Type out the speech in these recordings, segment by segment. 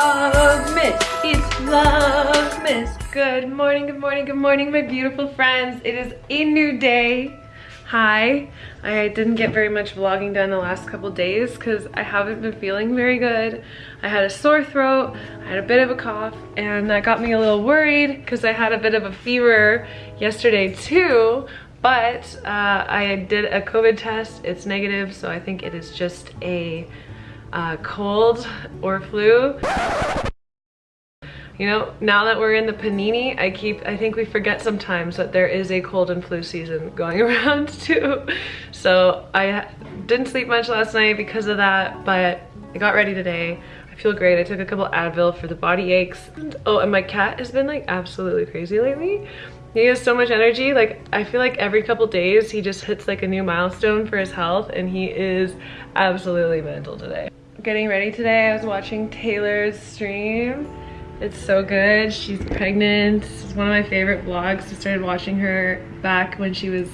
Vlogmas. It's Vlogmas. Good morning, good morning, good morning, my beautiful friends. It is a new day. Hi. I didn't get very much vlogging done the last couple days because I haven't been feeling very good. I had a sore throat, I had a bit of a cough, and that got me a little worried because I had a bit of a fever yesterday too, but uh, I did a COVID test. It's negative, so I think it is just a uh, cold or flu. You know, now that we're in the panini, I keep, I think we forget sometimes that there is a cold and flu season going around too. So I didn't sleep much last night because of that, but I got ready today. I feel great. I took a couple Advil for the body aches. Oh, and my cat has been like absolutely crazy lately. He has so much energy. Like, I feel like every couple days he just hits like a new milestone for his health and he is absolutely mental today getting ready today. I was watching Taylor's stream. It's so good. She's pregnant. This is one of my favorite vlogs. I started watching her back when she was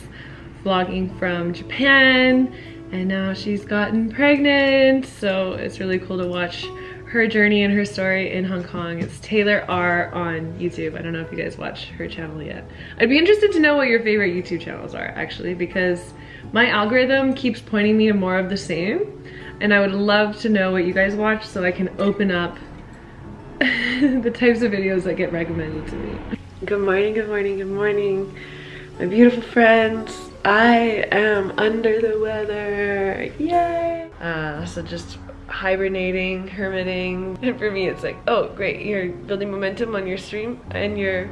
vlogging from Japan and now she's gotten pregnant. So it's really cool to watch her journey and her story in Hong Kong. It's Taylor R on YouTube. I don't know if you guys watch her channel yet. I'd be interested to know what your favorite YouTube channels are actually because my algorithm keeps pointing me to more of the same and I would love to know what you guys watch so I can open up the types of videos that get recommended to me. Good morning, good morning, good morning. My beautiful friends, I am under the weather, yay! Uh, so just hibernating, hermiting, and for me it's like, oh great, you're building momentum on your stream and your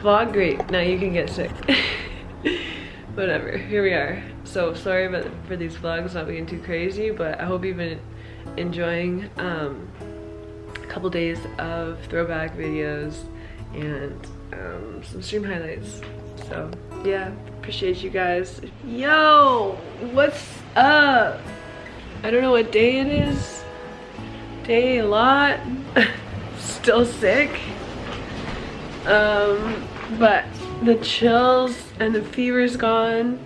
vlog, great, now you can get sick. Whatever, here we are. So sorry about for these vlogs not being too crazy, but I hope you've been enjoying um, a couple days of throwback videos and um, some stream highlights. So yeah, appreciate you guys. Yo, what's up? I don't know what day it is. Day a lot. Still sick. Um, but the chills and the fever's gone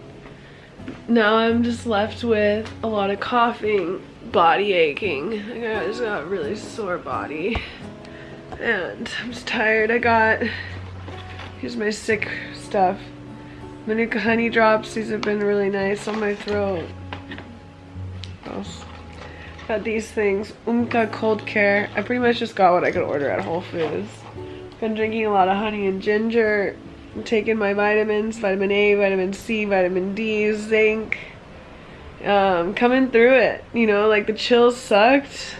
now I'm just left with a lot of coughing, body aching. I just got a really sore body. And I'm just tired. I got, here's my sick stuff. Manuka honey drops. These have been really nice on my throat. Got these things. Umcka cold care. I pretty much just got what I could order at Whole Foods. Been drinking a lot of honey and ginger. I'm taking my vitamins, vitamin A, vitamin C, vitamin D, zinc. Um, coming through it, you know, like the chills sucked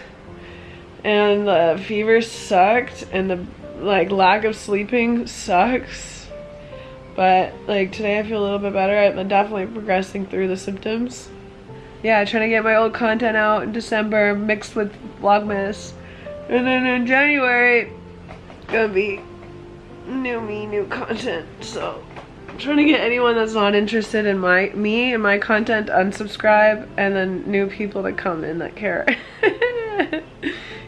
and the fever sucked and the like lack of sleeping sucks. But like today I feel a little bit better. I'm definitely progressing through the symptoms. Yeah, trying to get my old content out in December mixed with Vlogmas. And then in January, gonna be new me, new content. So I'm trying to get anyone that's not interested in my me and my content unsubscribe and then new people that come in that care.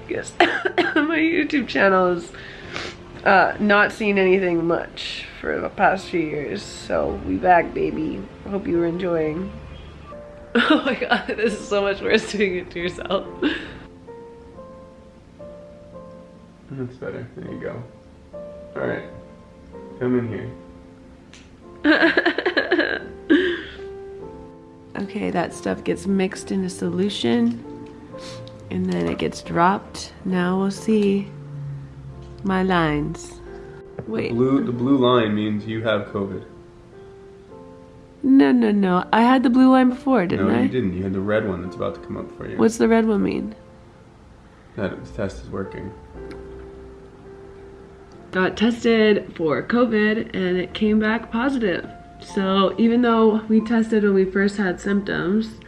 Guess my YouTube channel is uh, not seen anything much for the past few years. So we back baby. Hope you were enjoying. Oh my god, this is so much worse doing it to yourself. That's better. There you go. Alright. Come in here. okay, that stuff gets mixed in a solution and then it gets dropped. Now we'll see my lines. Wait. The blue, the blue line means you have COVID. No, no, no. I had the blue line before, didn't no, I? No, you didn't. You had the red one that's about to come up for you. What's the red one mean? That the test is working got tested for COVID and it came back positive. So even though we tested when we first had symptoms,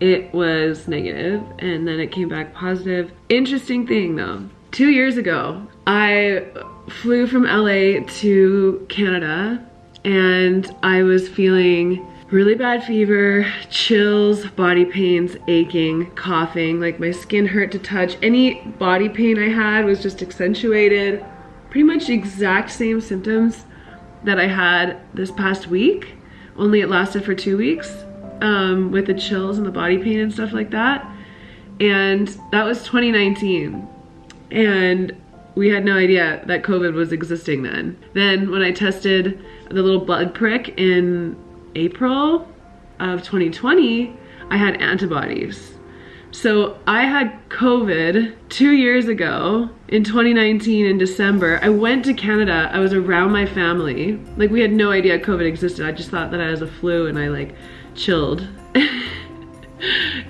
it was negative and then it came back positive. Interesting thing though, two years ago, I flew from LA to Canada and I was feeling really bad fever, chills, body pains, aching, coughing, like my skin hurt to touch. Any body pain I had was just accentuated pretty much exact same symptoms that I had this past week, only it lasted for two weeks um, with the chills and the body pain and stuff like that. And that was 2019. And we had no idea that COVID was existing then. Then when I tested the little blood prick in April of 2020, I had antibodies. So I had COVID two years ago in 2019 in December. I went to Canada. I was around my family. Like we had no idea COVID existed. I just thought that I was a flu and I like chilled. and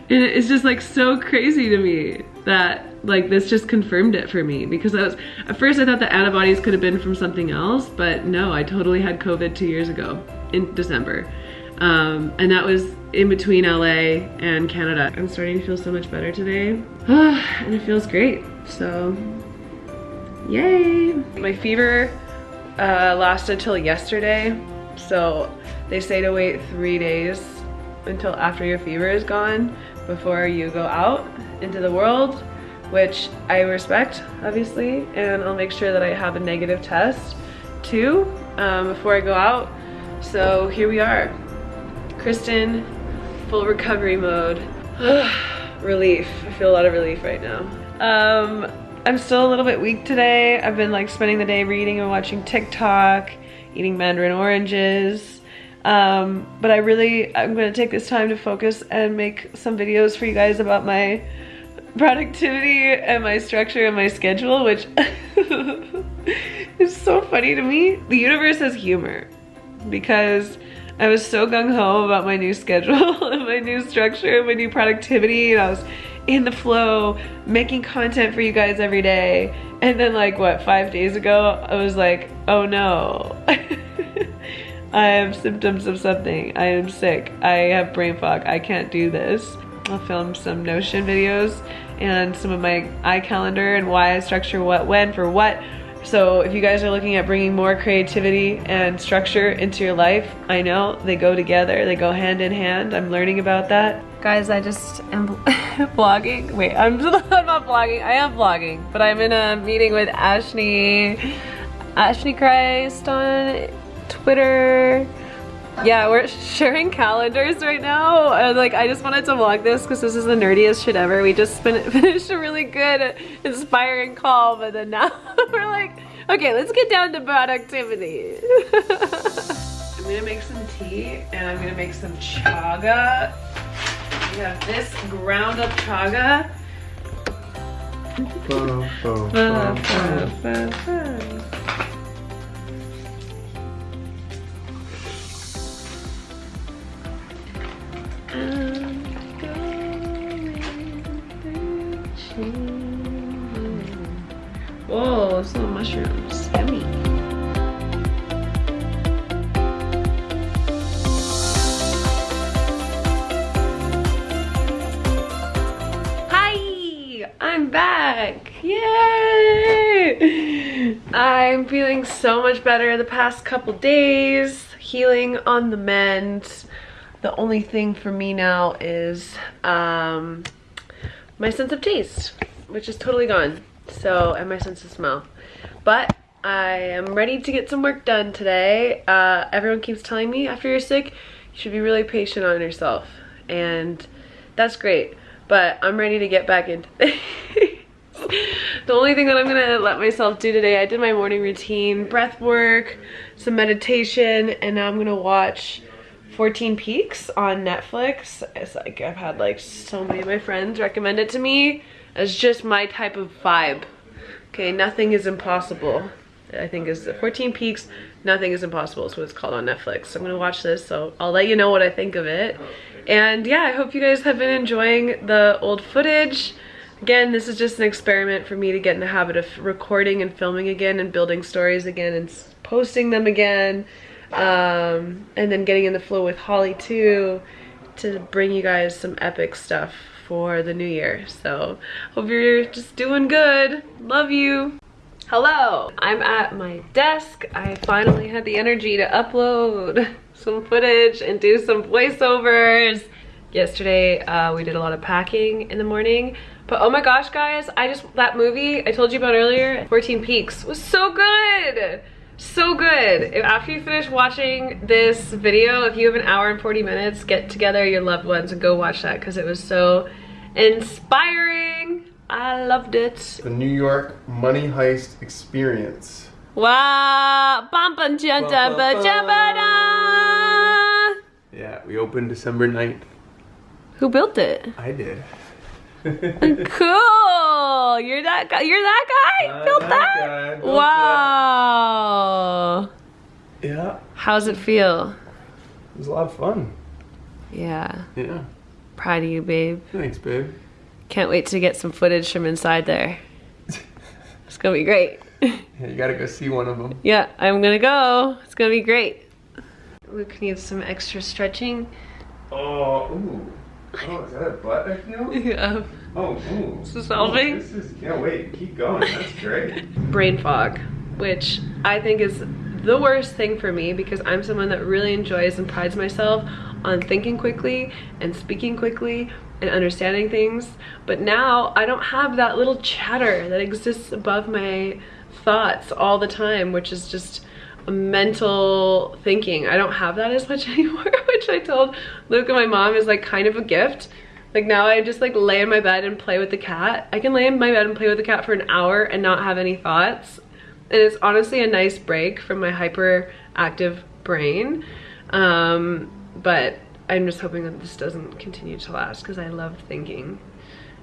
it's just like so crazy to me that like this just confirmed it for me because I was at first I thought the antibodies could have been from something else but no I totally had COVID two years ago in December um, and that was in between LA and Canada I'm starting to feel so much better today and it feels great so yay my fever uh, lasted till yesterday so they say to wait three days until after your fever is gone before you go out into the world which I respect, obviously, and I'll make sure that I have a negative test too um, before I go out. So here we are. Kristen, full recovery mode. relief. I feel a lot of relief right now. Um, I'm still a little bit weak today. I've been like spending the day reading and watching TikTok, eating mandarin oranges. Um, but I really, I'm gonna take this time to focus and make some videos for you guys about my productivity and my structure and my schedule, which is so funny to me. The universe has humor because I was so gung-ho about my new schedule and my new structure and my new productivity and I was in the flow making content for you guys every day. And then like what five days ago I was like oh no. I have symptoms of something. I am sick. I have brain fog. I can't do this. I'll film some Notion videos and some of my iCalendar and why I structure what when for what. So if you guys are looking at bringing more creativity and structure into your life, I know they go together, they go hand in hand. I'm learning about that. Guys, I just am vlogging. Wait, I'm, I'm not vlogging, I am vlogging, but I'm in a meeting with Ashley, Ashley Christ on Twitter yeah, we're sharing calendars right now. And like, I just wanted to vlog this because this is the nerdiest shit ever. We just finished a really good, inspiring call, but then now we're like, okay, let's get down to productivity. I'm gonna make some tea and I'm gonna make some chaga. We have this ground up chaga. Mushrooms. Yummy. Hi! I'm back! Yay! I'm feeling so much better the past couple days. Healing on the mend the only thing for me now is um, my sense of taste, which is totally gone. So, and my sense of smell. But I am ready to get some work done today. Uh, everyone keeps telling me after you're sick, you should be really patient on yourself. And that's great. But I'm ready to get back into The only thing that I'm gonna let myself do today, I did my morning routine, breath work, some meditation, and now I'm gonna watch 14 Peaks on Netflix. It's like I've had like so many of my friends recommend it to me as just my type of vibe. Okay, nothing is impossible. I think is 14 Peaks, Nothing is Impossible is what it's called on Netflix. So I'm gonna watch this, so I'll let you know what I think of it. And yeah, I hope you guys have been enjoying the old footage. Again, this is just an experiment for me to get in the habit of recording and filming again and building stories again and posting them again um, and then getting in the flow with Holly too to bring you guys some epic stuff for the new year. So hope you're just doing good. Love you. Hello, I'm at my desk. I finally had the energy to upload some footage and do some voiceovers. Yesterday, uh, we did a lot of packing in the morning. But oh my gosh, guys, I just, that movie I told you about earlier, 14 Peaks, was so good so good. If after you finish watching this video, if you have an hour and 40 minutes, get together your loved ones and go watch that because it was so inspiring. I I loved it. The New York Money Heist Experience. Wow! Bum, bum, jum, Bum, bum, jum, da. Yeah, we opened December 9th. Who built it? I did. Cool! You're that guy. You're that guy. I'm built that that. guy, built wow. Yeah, How's it feel? it was a lot of fun. Yeah. Yeah, Proud of you, babe. thanks, babe. Can't wait to get some footage from inside there. It's gonna be great. Yeah, you gotta go see one of them. yeah, I'm gonna go. It's gonna be great. Luke needs some extra stretching. Oh, ooh. Oh, is that a butt I? Yeah. Oh, ooh. This is solving? Oh, this is, yeah, wait, keep going. That's great. Brain fog, which I think is the worst thing for me because I'm someone that really enjoys and prides myself on thinking quickly and speaking quickly and understanding things. But now I don't have that little chatter that exists above my thoughts all the time, which is just mental thinking. I don't have that as much anymore, which I told Luke and my mom is like kind of a gift. Like now I just like lay in my bed and play with the cat. I can lay in my bed and play with the cat for an hour and not have any thoughts. And it's honestly a nice break from my hyperactive brain. Um, but I'm just hoping that this doesn't continue to last because I love thinking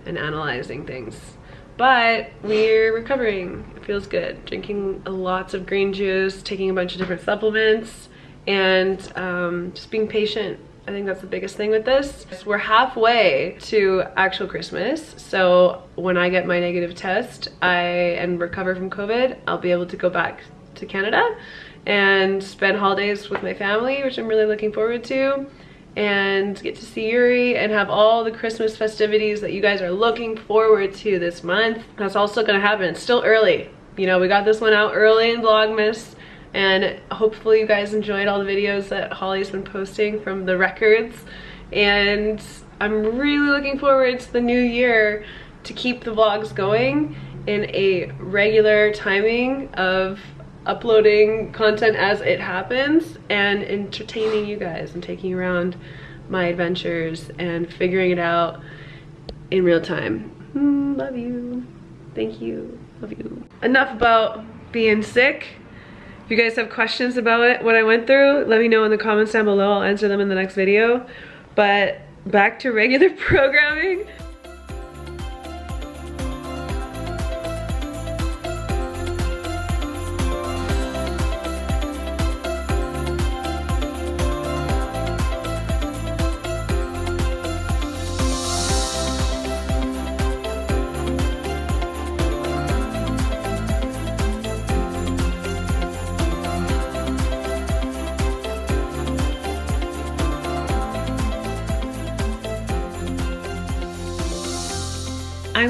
and analyzing things. But we're recovering. It feels good. Drinking lots of green juice, taking a bunch of different supplements, and um, just being patient. I think that's the biggest thing with this. We're halfway to actual Christmas, so when I get my negative test, I and recover from COVID, I'll be able to go back to Canada and spend holidays with my family, which I'm really looking forward to and get to see Yuri and have all the Christmas festivities that you guys are looking forward to this month. That's also gonna happen. It's still early. You know, we got this one out early in Vlogmas and hopefully you guys enjoyed all the videos that Holly's been posting from the records. And I'm really looking forward to the new year to keep the vlogs going in a regular timing of uploading content as it happens and entertaining you guys and taking around my adventures and figuring it out in real time. Mm, love you. Thank you. Love you. Enough about being sick. If you guys have questions about it, what I went through, let me know in the comments down below. I'll answer them in the next video. But back to regular programming.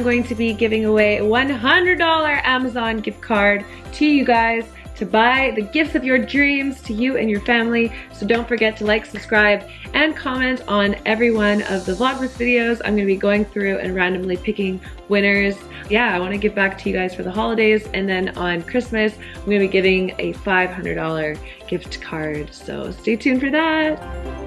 Going to be giving away a $100 Amazon gift card to you guys to buy the gifts of your dreams to you and your family. So don't forget to like, subscribe, and comment on every one of the Vlogmas videos. I'm gonna be going through and randomly picking winners. Yeah, I wanna give back to you guys for the holidays. And then on Christmas, I'm gonna be giving a $500 gift card. So stay tuned for that.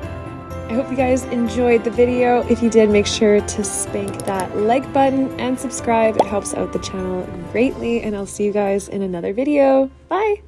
I hope you guys enjoyed the video. If you did, make sure to spank that like button and subscribe. It helps out the channel greatly, and I'll see you guys in another video. Bye!